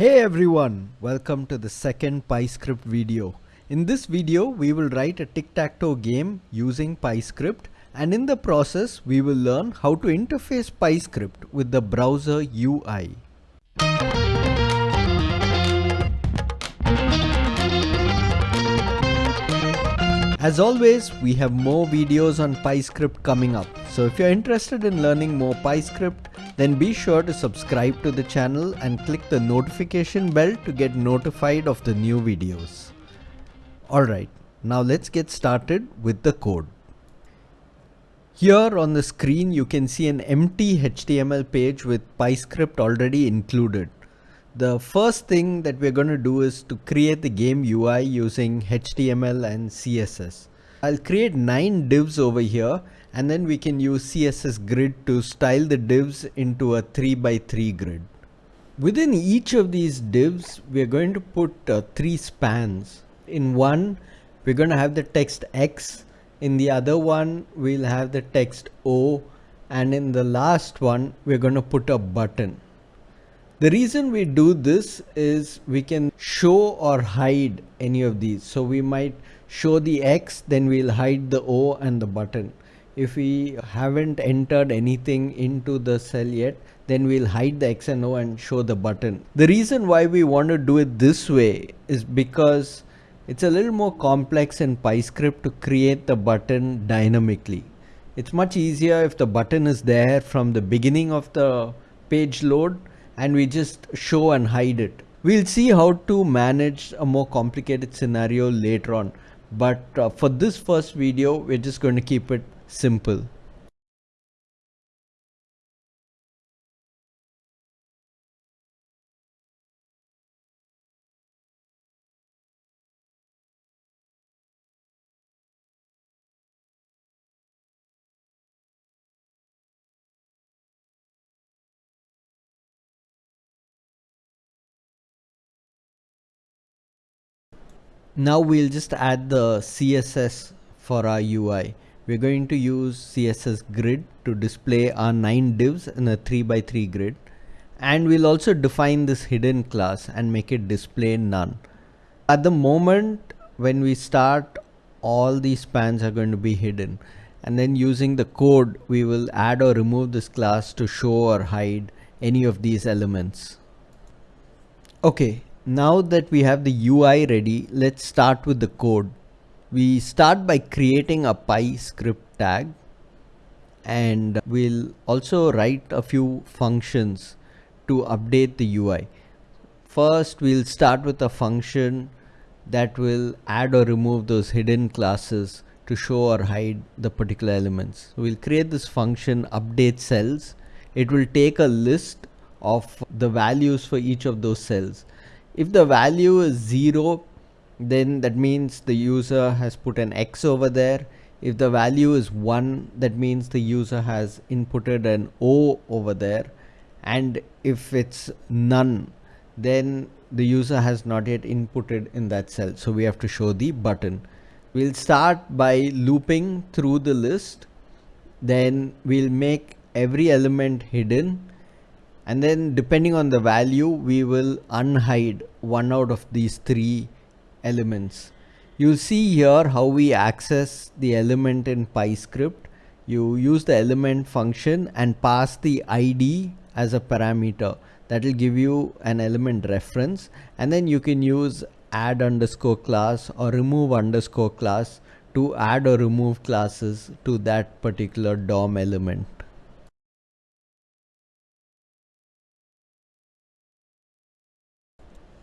Hey everyone, welcome to the second PyScript video. In this video, we will write a tic-tac-toe game using PyScript and in the process, we will learn how to interface PyScript with the browser UI. As always, we have more videos on PyScript coming up. So if you're interested in learning more PyScript, then be sure to subscribe to the channel and click the notification bell to get notified of the new videos. Alright, now let's get started with the code. Here on the screen you can see an empty HTML page with PyScript already included. The first thing that we're going to do is to create the game UI using HTML and CSS. I'll create 9 divs over here and then we can use CSS grid to style the divs into a 3 by 3 grid. Within each of these divs, we're going to put uh, three spans. In one, we're going to have the text X. In the other one, we'll have the text O. And in the last one, we're going to put a button. The reason we do this is we can show or hide any of these. So we might show the X, then we'll hide the O and the button. If we haven't entered anything into the cell yet, then we'll hide the X and O and show the button. The reason why we want to do it this way is because it's a little more complex in PyScript to create the button dynamically. It's much easier if the button is there from the beginning of the page load and we just show and hide it. We'll see how to manage a more complicated scenario later on. But uh, for this first video, we're just going to keep it simple. Now we'll just add the CSS for our UI. We're going to use CSS grid to display our 9 divs in a 3 by 3 grid. And we'll also define this hidden class and make it display none. At the moment when we start, all these spans are going to be hidden. And then using the code, we will add or remove this class to show or hide any of these elements. Okay, now that we have the UI ready, let's start with the code. We start by creating a PyScript tag and we'll also write a few functions to update the UI. First, we'll start with a function that will add or remove those hidden classes to show or hide the particular elements. So we'll create this function update cells. It will take a list of the values for each of those cells if the value is 0 then that means the user has put an X over there. If the value is 1 that means the user has inputted an O over there. And if it's none then the user has not yet inputted in that cell. So we have to show the button. We'll start by looping through the list. Then we'll make every element hidden and then depending on the value we will unhide one out of these three elements. You see here how we access the element in PyScript. You use the element function and pass the ID as a parameter. That will give you an element reference. And then you can use add underscore class or remove underscore class to add or remove classes to that particular DOM element.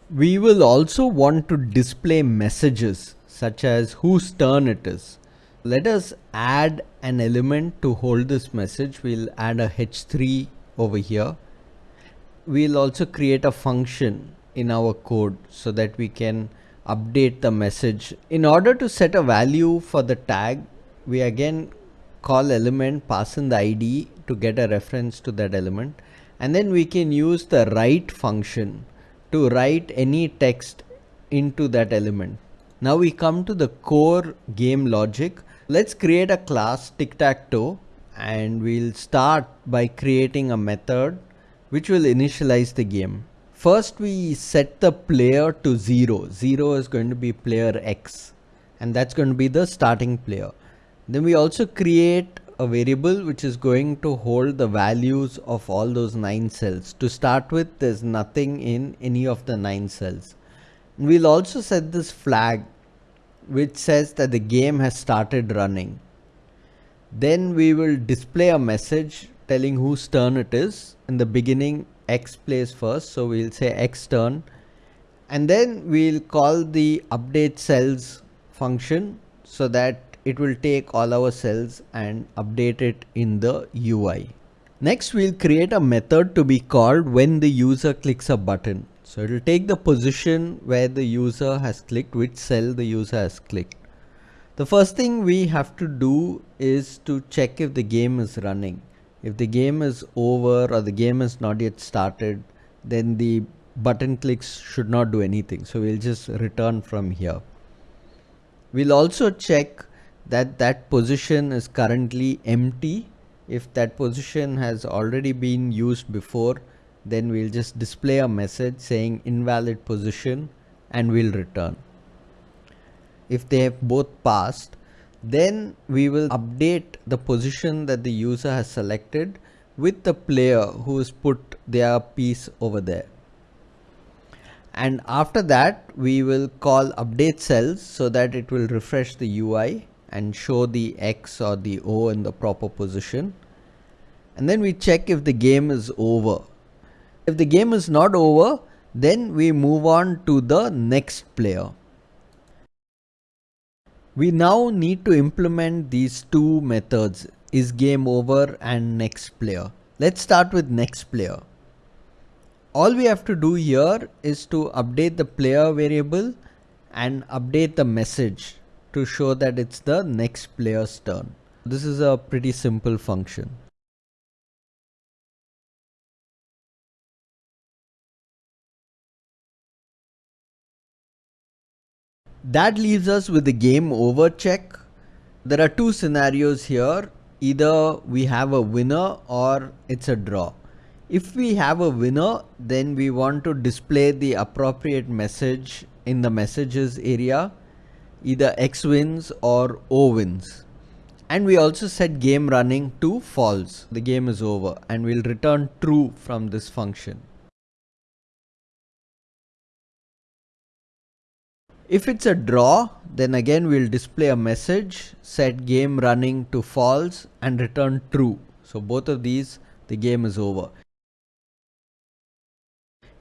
We will also want to display messages such as whose turn it is. Let us add an element to hold this message. We'll add a h3 over here. We'll also create a function in our code so that we can update the message. In order to set a value for the tag, we again call element pass in the ID to get a reference to that element and then we can use the write function to write any text into that element. Now we come to the core game logic. Let's create a class tic-tac-toe and we'll start by creating a method which will initialize the game. First we set the player to 0. 0 is going to be player X and that's going to be the starting player. Then we also create a variable which is going to hold the values of all those 9 cells. To start with there's nothing in any of the 9 cells. We'll also set this flag which says that the game has started running. Then we will display a message telling whose turn it is. In the beginning x plays first so we'll say x turn and then we'll call the update cells function so that it will take all our cells and update it in the UI. Next we'll create a method to be called when the user clicks a button. So it will take the position where the user has clicked, which cell the user has clicked. The first thing we have to do is to check if the game is running if the game is over or the game is not yet started then the button clicks should not do anything so we'll just return from here we'll also check that that position is currently empty. If that position has already been used before then we'll just display a message saying invalid position and we'll return. If they have both passed then we will update the position that the user has selected with the player who has put their piece over there. And after that, we will call update cells so that it will refresh the UI and show the X or the O in the proper position. And then we check if the game is over. If the game is not over, then we move on to the next player. We now need to implement these two methods is game over and next player. Let's start with next player. All we have to do here is to update the player variable and update the message to show that it's the next player's turn. This is a pretty simple function. That leaves us with the game over check. There are two scenarios here. Either we have a winner or it's a draw. If we have a winner, then we want to display the appropriate message in the messages area, either X wins or O wins. And we also set game running to false. The game is over and we'll return true from this function. If it's a draw, then again we'll display a message, set game running to false and return true. So both of these, the game is over.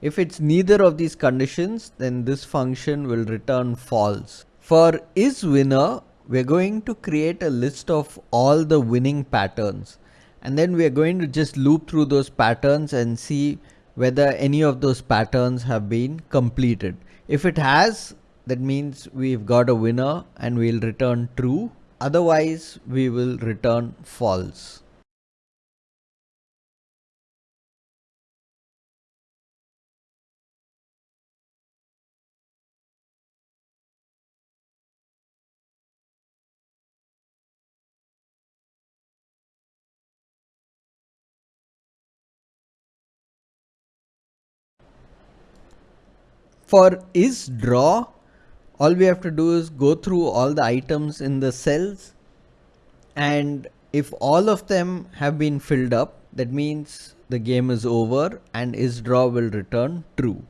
If it's neither of these conditions, then this function will return false. For is winner, we're going to create a list of all the winning patterns. And then we're going to just loop through those patterns and see whether any of those patterns have been completed. If it has, that means we've got a winner and we'll return true otherwise we will return false For is draw, all we have to do is go through all the items in the cells. And if all of them have been filled up that means the game is over and is draw will return true.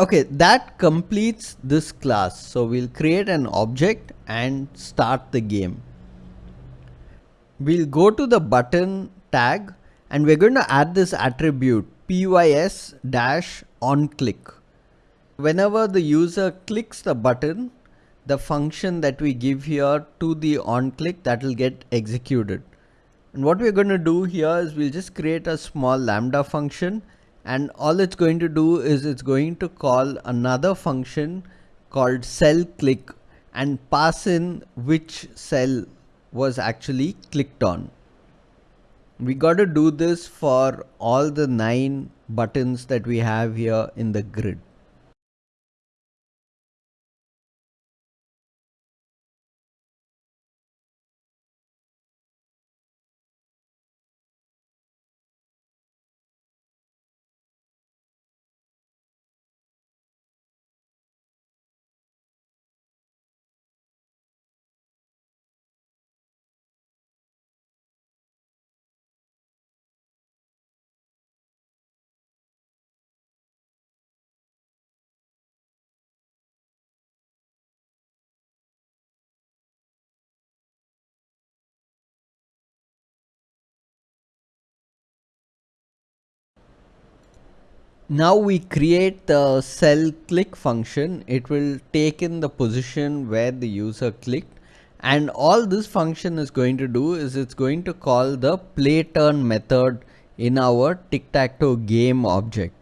Okay that completes this class. So we'll create an object and start the game. We'll go to the button tag and we're going to add this attribute pys dash on click Whenever the user clicks the button, the function that we give here to the on click that will get executed. And what we're going to do here is we'll just create a small lambda function and all it's going to do is it's going to call another function called cell click and pass in which cell was actually clicked on. We got to do this for all the nine buttons that we have here in the grid. Now we create the cell click function. It will take in the position where the user clicked and all this function is going to do is it's going to call the play turn method in our tic-tac-toe game object.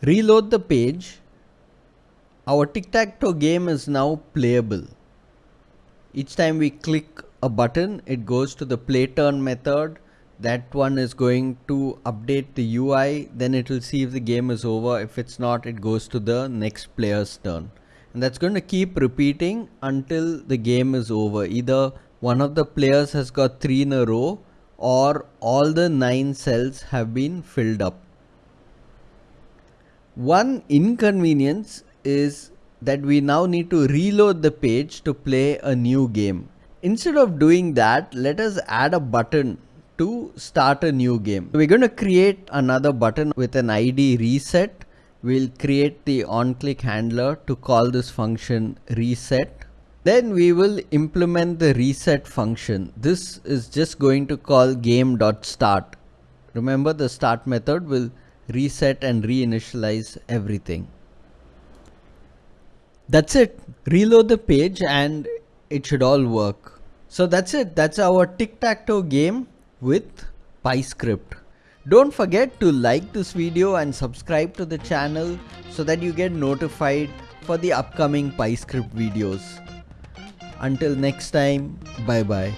Reload the page. Our tic-tac-toe game is now playable. Each time we click a button, it goes to the play turn method. That one is going to update the UI. Then it will see if the game is over. If it's not, it goes to the next player's turn and that's going to keep repeating until the game is over either one of the players has got three in a row or all the nine cells have been filled up one inconvenience is that we now need to reload the page to play a new game instead of doing that let us add a button to start a new game we're going to create another button with an id reset we'll create the on-click handler to call this function reset. Then we will implement the reset function. This is just going to call game.start. Remember the start method will reset and reinitialize everything. That's it. Reload the page and it should all work. So that's it. That's our tic-tac-toe game with PyScript. Don't forget to like this video and subscribe to the channel so that you get notified for the upcoming PyScript videos. Until next time, bye bye.